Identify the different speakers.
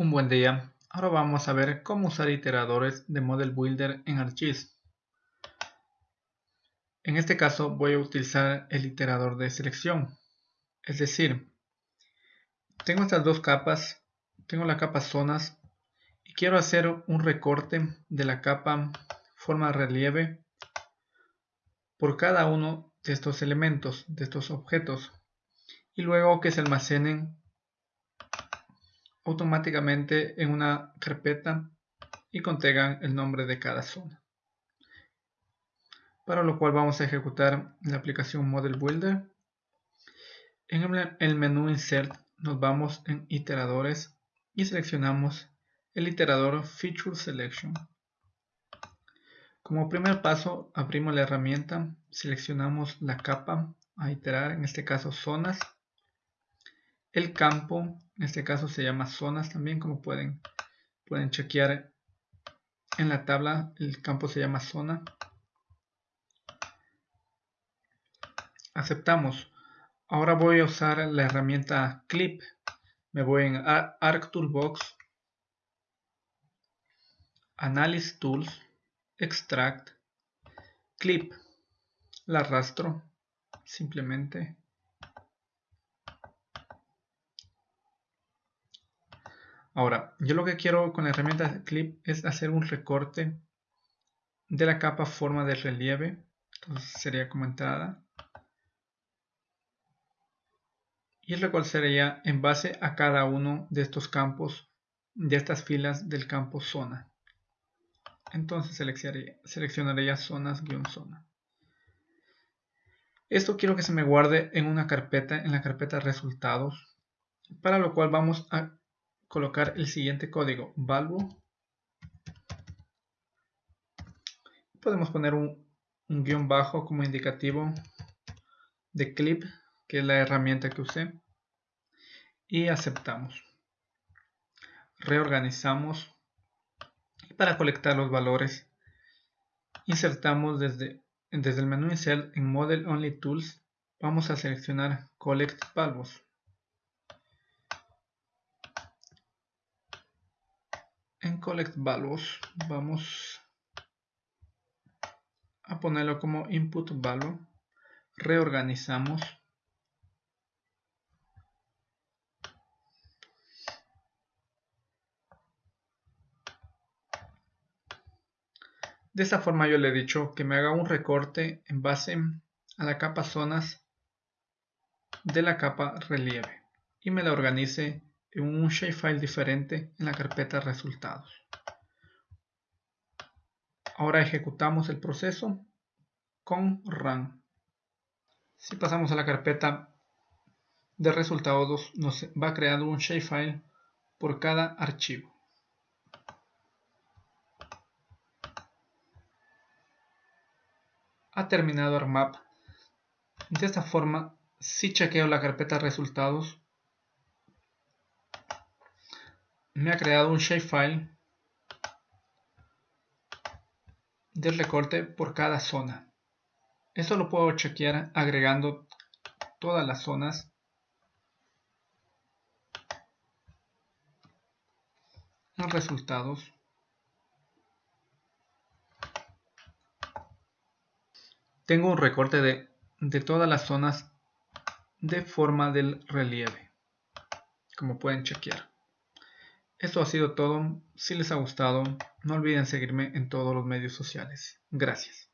Speaker 1: Un buen día, ahora vamos a ver cómo usar iteradores de Model Builder en ArcGIS. En este caso voy a utilizar el iterador de selección, es decir, tengo estas dos capas, tengo la capa zonas y quiero hacer un recorte de la capa forma relieve por cada uno de estos elementos, de estos objetos. Y luego que se almacenen automáticamente en una carpeta y contengan el nombre de cada zona. Para lo cual vamos a ejecutar la aplicación Model Builder. En el menú Insert nos vamos en Iteradores y seleccionamos el iterador Feature Selection. Como primer paso abrimos la herramienta, seleccionamos la capa a iterar, en este caso zonas el campo, en este caso se llama zonas también, como pueden, pueden chequear en la tabla, el campo se llama zona. Aceptamos. Ahora voy a usar la herramienta Clip. Me voy en Arc Toolbox, Analysis Tools, Extract, Clip. La arrastro simplemente Ahora, yo lo que quiero con la herramienta Clip es hacer un recorte de la capa forma de relieve. Entonces sería como entrada. Y el recorte sería en base a cada uno de estos campos, de estas filas del campo zona. Entonces seleccionaría, zonas-zona. Esto quiero que se me guarde en una carpeta, en la carpeta resultados, para lo cual vamos a colocar el siguiente código valvo podemos poner un, guion bajo como indicativo de clip que es la herramienta que usé. Y aceptamos. Reorganizamos. Y para colectar los valores insertamos desde, desde el menú insert en model only tools. Vamos a seleccionar collect valvos en collect values vamos a ponerlo como input value. Reorganizamos. De esta forma yo le he dicho que me haga un recorte en base a la capa zonas de la capa relieve y me la organice en un shapefile diferente en la carpeta resultados. Ahora ejecutamos el proceso con run. Si pasamos a la carpeta de resultados nos va creando un shapefile por cada archivo. Ha terminado ARMAP. De esta forma, si chequeo la carpeta resultados, me ha creado un shapefile del recorte por cada zona. Esto lo puedo chequear agregando todas las zonas en resultados. Tengo un recorte de, de todas las zonas de forma del relieve, como pueden chequear. Esto ha sido todo. Si les ha gustado, no olviden seguirme en todos los medios sociales. Gracias.